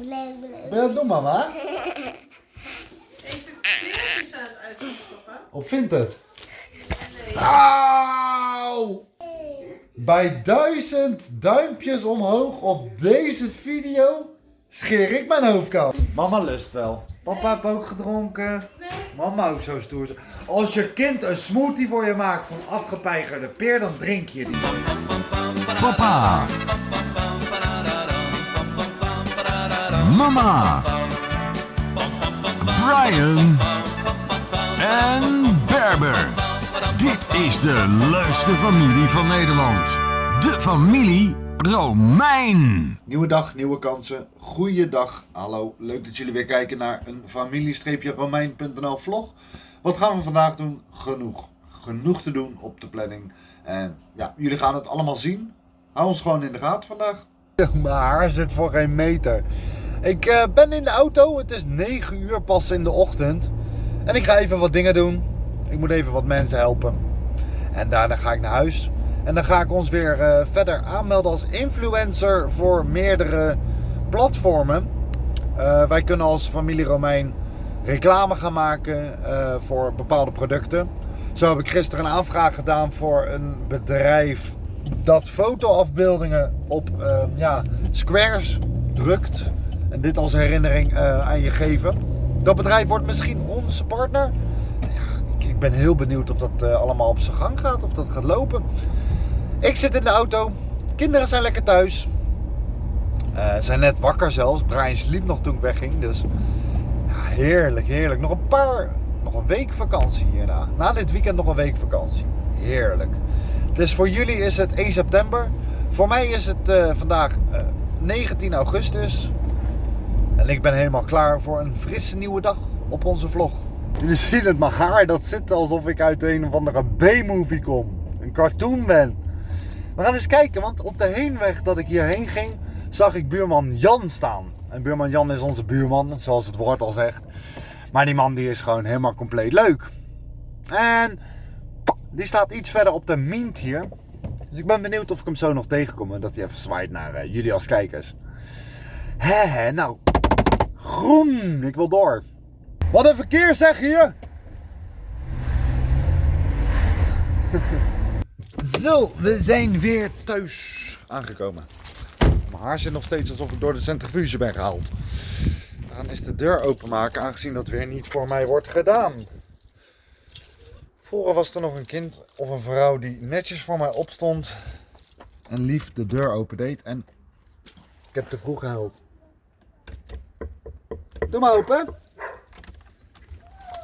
Ja, doe mama. Deze veertjes aan het uitzoeken, papa. Op Vinted. Auw! Bij duizend duimpjes omhoog op deze video scheer ik mijn hoofd koud. Mama lust wel. Papa heeft ook gedronken. Mama ook zo stoer. Als je kind een smoothie voor je maakt van afgepeigerde peer, dan drink je die. Papa. Mama. Brian. En Berber. Dit is de leukste familie van Nederland. De familie Romein. Nieuwe dag, nieuwe kansen. Goeiedag. Hallo, leuk dat jullie weer kijken naar een familie-romein.nl vlog. Wat gaan we vandaag doen? Genoeg. Genoeg te doen op de planning. En ja, jullie gaan het allemaal zien. Hou ons gewoon in de gaten vandaag. Mijn haar zit voor geen meter. Ik eh, ben in de auto. Het is 9 uur pas in de ochtend. En ik ga even wat dingen doen. Ik moet even wat mensen helpen. En daarna ga ik naar huis. En dan ga ik ons weer eh, verder aanmelden als influencer voor meerdere platformen. Eh, wij kunnen als familie Romein reclame gaan maken voor bepaalde producten. Zo heb ik gisteren een aanvraag gedaan voor een bedrijf dat fotoafbeeldingen op eh, ja, squares drukt. En dit als herinnering eh, aan je geven. Dat bedrijf wordt misschien onze partner. Ja, ik- ben heel benieuwd of dat eh, allemaal op zijn gang gaat, of dat gaat lopen. Ik zit in de auto. Kinderen zijn lekker thuis. Eh, zijn net wakker zelfs. Brian sliep nog toen ik wegging. Dus ja, heerlijk, heerlijk. Nog een paar, nog een week vakantie hierna. Na dit weekend nog een week vakantie. Heerlijk. Dus voor jullie is het 1 september. Voor mij is het vandaag eh, 19 augustus. En ik ben helemaal klaar voor een frisse nieuwe dag op onze vlog. Jullie zien het, mijn haar dat zit alsof ik uit een of andere B-movie kom. Een cartoon ben. We gaan eens kijken, want op de heenweg dat ik hierheen ging, zag ik buurman Jan staan. En buurman Jan is onze buurman, zoals het woord al zegt. Maar die man die is gewoon helemaal compleet leuk. En die staat iets verder op de mint hier. Dus ik ben benieuwd of ik hem zo nog tegenkom en dat hij even zwaait naar eh, jullie als kijkers. Hè, nou. Groen, ik wil door. Wat een verkeer zeg hier! Zo, we zijn weer thuis aangekomen. Mijn haar zit nog steeds alsof ik door de centrifuge ben gehaald. We gaan eens de deur openmaken, aangezien dat weer niet voor mij wordt gedaan. Vroeger was er nog een kind of een vrouw die netjes voor mij opstond en lief de deur opendeed. En ik heb te vroeg gehuild. Doe maar open.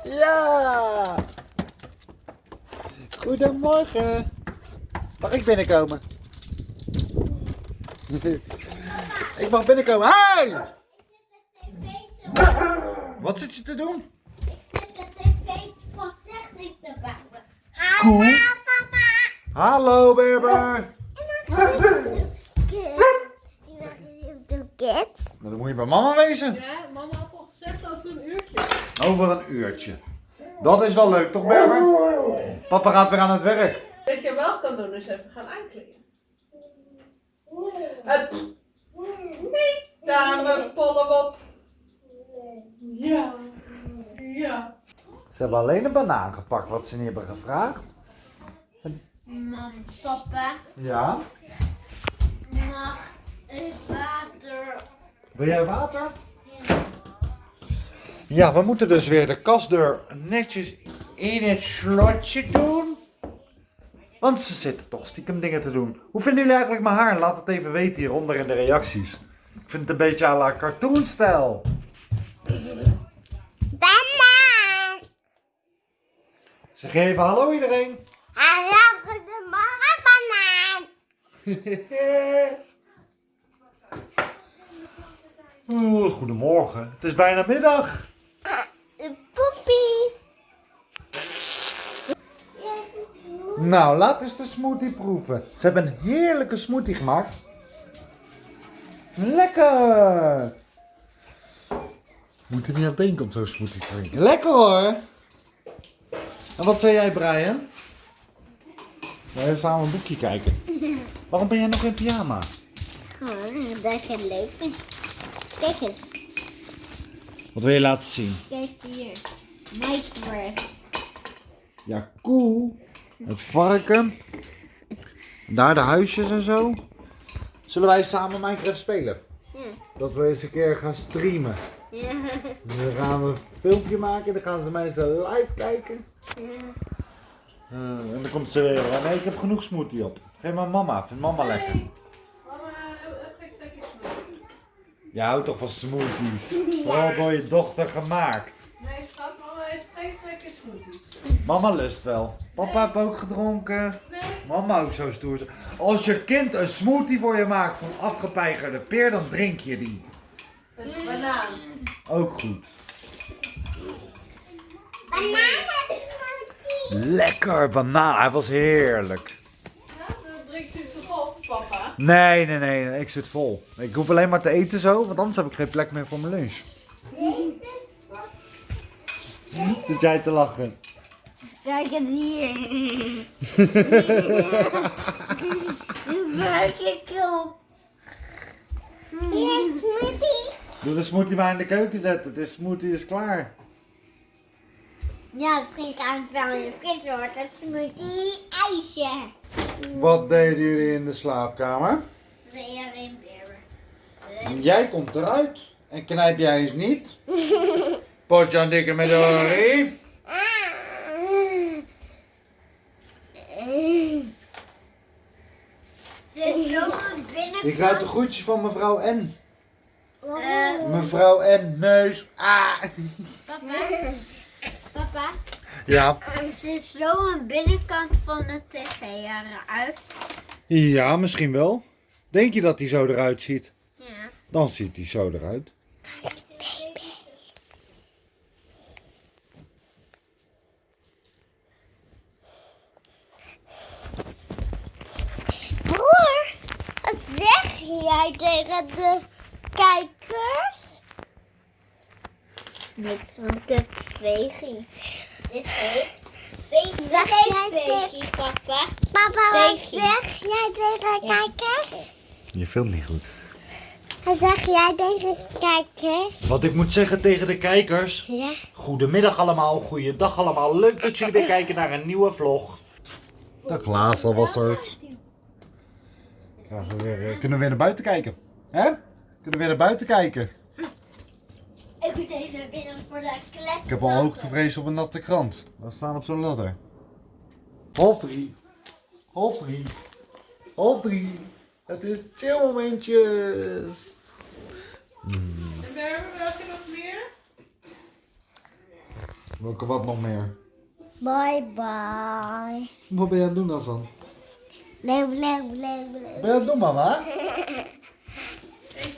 Ja! Goedemorgen. Mag ik binnenkomen? ik mag binnenkomen. Hi! Wat zit je te doen? Zet de tv van techniek te bouwen. Cool. Hallo papa. Hallo Berber. Kids. Nou, dan moet je bij mama wezen. Ja, mama had al gezegd over een uurtje. Over een uurtje. Dat is wel leuk, toch Berber? Papa gaat weer aan het werk. Wat je wel kan doen is even gaan aankleden. Het niet, dame Pollewop. Ja, ja. Ze hebben alleen een banaan gepakt wat ze niet hebben gevraagd. Mam, papa, Ja. mag ik water? Wil jij water? Ja, we moeten dus weer de kastdeur netjes in het slotje doen. Want ze zitten toch stiekem dingen te doen. Hoe vinden jullie eigenlijk mijn haar? Laat het even weten hieronder in de reacties. Ik vind het een beetje à la cartoonstijl. Banaan. Zeg even hallo iedereen. Hallo, goedemorgen banaan. Oeh, goedemorgen. Het is bijna middag. Nou, laat eens de smoothie proeven. Ze hebben een heerlijke smoothie gemaakt. Lekker! Moet er niet aan denken om zo'n smoothie te drinken. Lekker hoor! En wat zei jij, Brian? We gaan samen een boekje kijken. Waarom ben jij nog in pyjama? Gewoon, dat is geen leven. Kijk eens. Wat wil je laten zien? Kijk hier. Minecraft. Ja, cool. Het varken. Daar de huisjes en zo. Zullen wij samen Minecraft spelen? Ja. Dat we eens een keer gaan streamen. Ja. Dan gaan we een filmpje maken, dan gaan ze mensen live kijken. Eh, en dan komt ze weer. "Oh, Nee, ik heb genoeg smoothie op. Geef maar mama, vindt mama ik lekker snoep. Je houdt toch van smoothies? Vooral door je dochter gemaakt. Nee, schat, mama heeft geen lekker smoothies. Mama lust wel. Papa heeft ook gedronken. Nee. Mama ook zo stoer. Als je kind een smoothie voor je maakt van afgepeigerde peer, dan drink je die. Is banaan. Ook goed. Bananen Lekker banaan. Hij was heerlijk. Ja, dan drinkt u toch op, papa? Nee, nee, nee, nee, ik zit vol. Ik hoef alleen maar te eten zo, want anders heb ik geen plek meer voor mijn lunch. Zit jij te lachen? Kijk het hier. Maak ik op. Hier smoothie. Doe de smoothie maar in de keuken zetten. De smoothie is klaar. Ja, misschien kan het wel in de fris worden. Het smoothie ijsje. Wat deden jullie in de slaapkamer? Weer. En jij komt eruit. En knijp jij eens niet. Potje aan dikke met Dory. Je krijgt de groetjes van mevrouw N. Eh, Mevrouw N. Neus. Ah. papa. Papa. Ja. Ze is zo een binnenkant van de tv eruit. Ja, misschien wel. Denk je dat hij zo eruit ziet? Ja. Dan ziet hij zo eruit. Jij tegen de kijkers? Niks, want ik heb vegie. Dit. Zeg jij vegie, papa? Papa, wat zeg jij tegen de kijkers? Je filmt niet goed. Wat zeg jij tegen de kijkers? Wat ik moet zeggen tegen de kijkers. Ja. Goedemiddag allemaal, goeiedag allemaal. Leuk dat jullie weer kijken naar een nieuwe vlog. Dag Laas, was we weer, eh, kunnen we weer naar buiten kijken? Hè? Kunnen we weer naar buiten kijken? Ik moet even binnen voor de klas. Ik heb al hoogtevrees op een natte krant. We staan op zo'n ladder. Half drie. Half drie. Half drie. Het is chill momentjes. En Berber, welke nog meer? Welke wat nog meer? Bye bye. Wat ben je aan het doen dan? Leeuw, leeuw, leeuw, leeuw. Ben je doen mama? Deze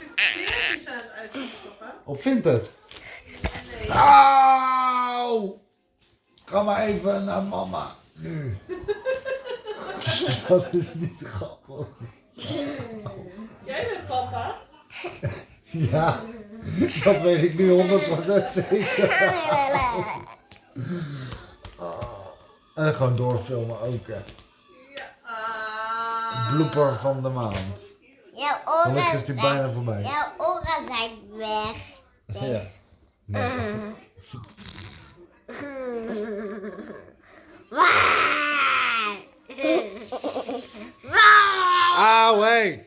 is aan het uitzoeken, papa. Op vindt het? Nee. Auw! Ga maar even naar mama. Nu. Dat is niet grappig. Jij bent papa. Ja, dat weet ik nu 100% zeker. En gewoon doorfilmen ook. Hè. Ah. Blooper van de maand. Jouw Gelukkig oren is die zijn, bijna voorbij. jouw oren zijn weg. Ja. Nee. Auw, hé.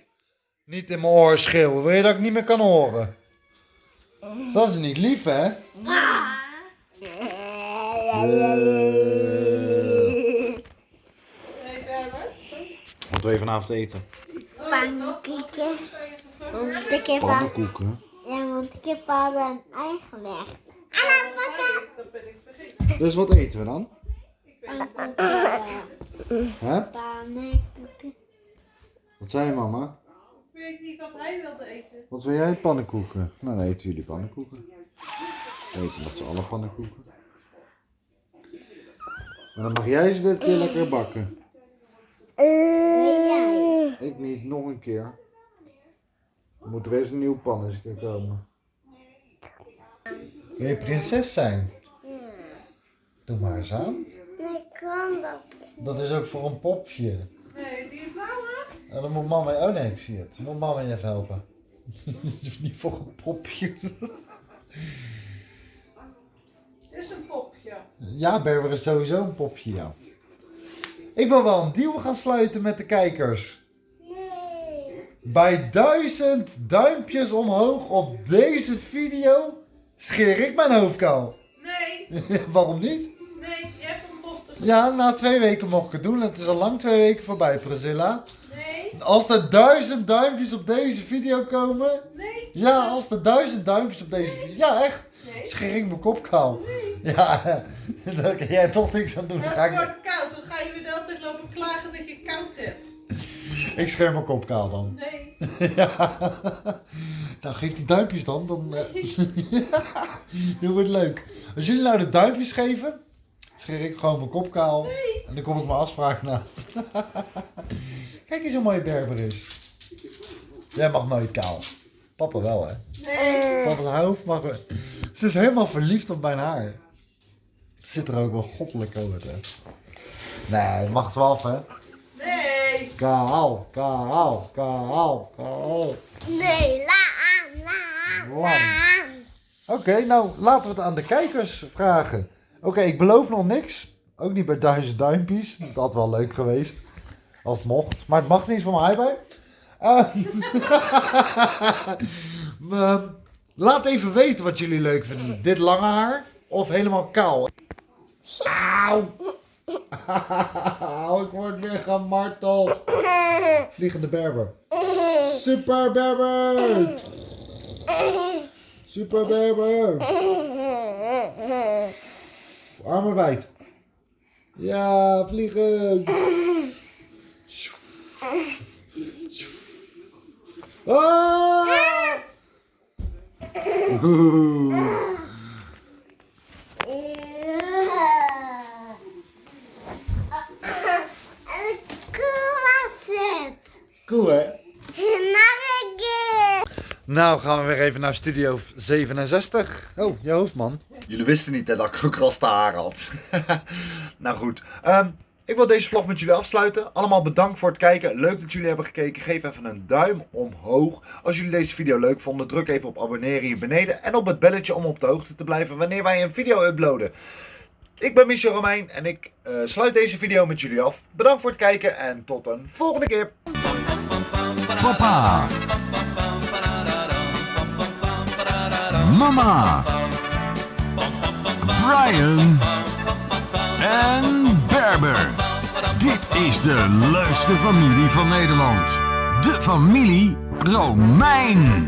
Niet in mijn oor schreeuwen. Wil je dat ik niet meer kan horen? Dat is niet lief, hè? Nee, Berber. Wat wil je vanavond eten? Pannenkoeken. Want ik heb al, Pannenkoeken. ja, want ik heb al een ei gelegd. Dat ben ik vergeten. Dus wat eten we dan? Hè? Pannenkoeken. Wat zei je mama? Ik weet niet wat hij wilde eten. Wat wil jij? Pannenkoeken. Nou, dan eten jullie pannenkoeken. We eten met z'n allen pannenkoeken. Maar dan mag jij ze dit keer lekker bakken. Jij? Ik niet, nog een keer. Er moet weer eens een nieuwe pan eens een keer komen. Wil je prinses zijn? Doe maar eens aan. Nee, kan dat. Dat is ook voor een popje. Nee, die blauwe. En dan moet mama... Oh nee, ik zie het. Dan moet mama je even helpen. Niet voor een popje. Dit is een popje. Ja, Berber is sowieso een popje, ja. Ik wil wel een deal gaan sluiten met de kijkers. Nee. Bij duizend duimpjes omhoog op deze video scheer ik mijn hoofd kaal. Nee, Waarom niet? nee, je hebt een belofte gedaan. Ja, na twee weken mocht ik het doen. Het is al lang twee weken voorbij, Priscilla. Nee, Als er duizend duimpjes op deze video komen. nee, Ja, als er duizend duimpjes op deze video. Ja, echt. nee. Scheer ik mijn kop kaal. Ja, daar kan jij toch niks aan doen. Dan Het ga ik, wordt koud, dan ga je weer de hele tijd lopen klagen dat je koud hebt. Ik scheer mijn kop kaal dan. Nee, Ja. Nou, geef die duimpjes dan. Dan eh, dat wordt leuk. Als jullie nou de duimpjes geven, scheer ik gewoon mijn kop kaal. En dan kom ik mijn afspraak naast. Kijk eens hoe mooi Berber is. Jij mag nooit kaal. Papa wel, hè? nee. Papa's hoofd mag... Ze is helemaal verliefd op mijn haar. Het zit er ook wel goddelijk over, hè? Nee, het mag 12, hè? Nee. Kaal, kaal, kaal, kaal. Nee, laan, laan, Lang. laan. Oké, nou laten we het aan de kijkers vragen. Oké, ik beloof nog niks. Ook niet bij duizend duimpjes. Dat had wel leuk geweest. Als het mocht. Maar het mag niet van mij bij. Eh, maar laat even weten wat jullie leuk vinden. Dit lange haar of helemaal kaal. Auw. Ik word weer gemarteld. Vliegende berber. Super berber. Super berber. Armen wijd. Ja, vliegen. Ah! Oeh. En de koe was het. Cool hè? Nog een keer. Nou gaan we weer even naar Studio 67. Oh, je hoofdman. Jullie wisten niet hè, dat ik ook raste haar had. nou goed. Ehm, ik wil deze vlog met jullie afsluiten. Allemaal bedankt voor het kijken. Leuk dat jullie hebben gekeken. Geef even een duim omhoog. Als jullie deze video leuk vonden, druk even op abonneren hier beneden. En op het belletje om op de hoogte te blijven wanneer wij een video uploaden. Ik ben Michel Romein en ik eh, sluit deze video met jullie af. Bedankt voor het kijken en tot een volgende keer. Papa. Mama. Brian. En Berber. Dit is de leukste familie van Nederland. De familie Romein.